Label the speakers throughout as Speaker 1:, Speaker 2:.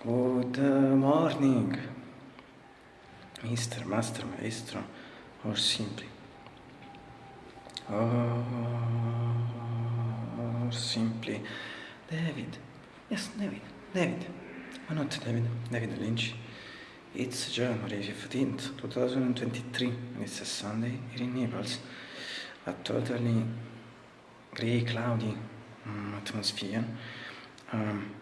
Speaker 1: Good morning, Mr. Master Maestro, or simply. Or simply. David. Yes, David. David. Why not David? David Lynch. It's January 15th, 2023, and it's a Sunday here in Naples. A totally grey, cloudy um, atmosphere. Um,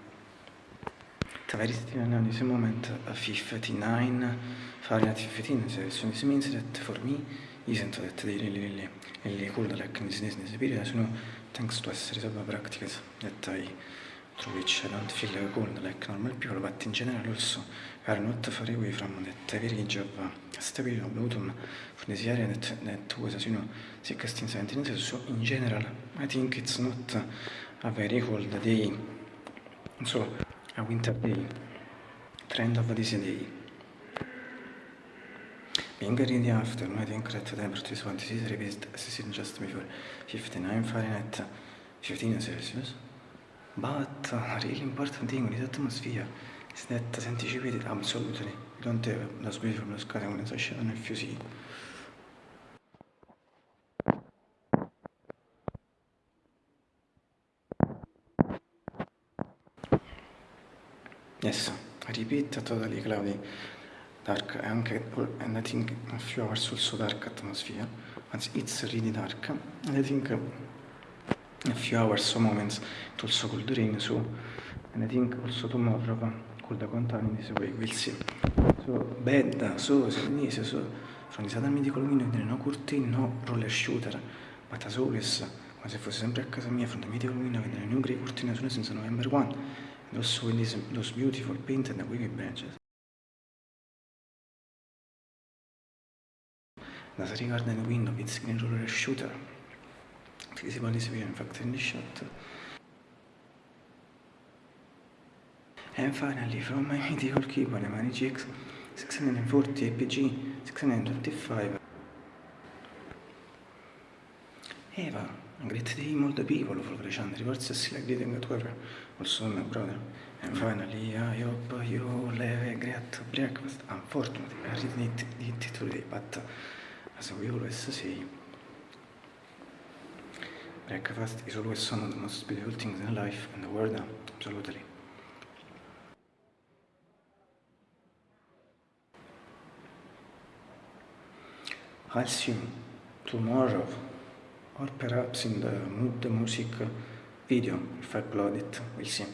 Speaker 1: still now this moment of 59 Fahrenheit 15 so, so this means that for me in this, this, this period so no, thanks to essere solo practices that I through which I don't feel cold like normal people but in general also we are not far away from that very job stable of autumn for this area that, that was as you know 16 17 so in general I think it's not a very cold day. So a winter day, trend of this day. Being in the afternoon, I think that the temperature is 26 degrees, said just before, 59 Fahrenheit, 15 Celsius. But a really important thing with atmosphere is that the anticipated absolutely. You don't have the squeeze from the sky condensation if you see. Yes, repeat, totally cloudy, dark, anche, and I think a few hours also dark atmosphere, but it's really dark, and I think a few hours, some moments, it also could rain, so, and I think also tomorrow could continue this way, we'll see. So, bed, so, Sundanese, so, the southern medical window, there no curtain, no roller shooter, but as always, come se fosse sempre a casa mia, from the medical window, there are no grey curtain, soon as November 1, those, these, those beautiful painted wavy branches. As regards the window, green roller shooter. Visible is here, in fact, in the shot. And finally, from my mythical keyboard, Mani GX 640 APG 625. Eva, a great day, multiple people, for the reports, like greeting at whoever. also my brother. And finally, I hope you have a great breakfast. Unfortunately, I didn't eat it today, but as we always say, breakfast is always one of the most beautiful things in life and the world, absolutely. I'll see you tomorrow, or perhaps in the mood the music video if I upload it, we'll see.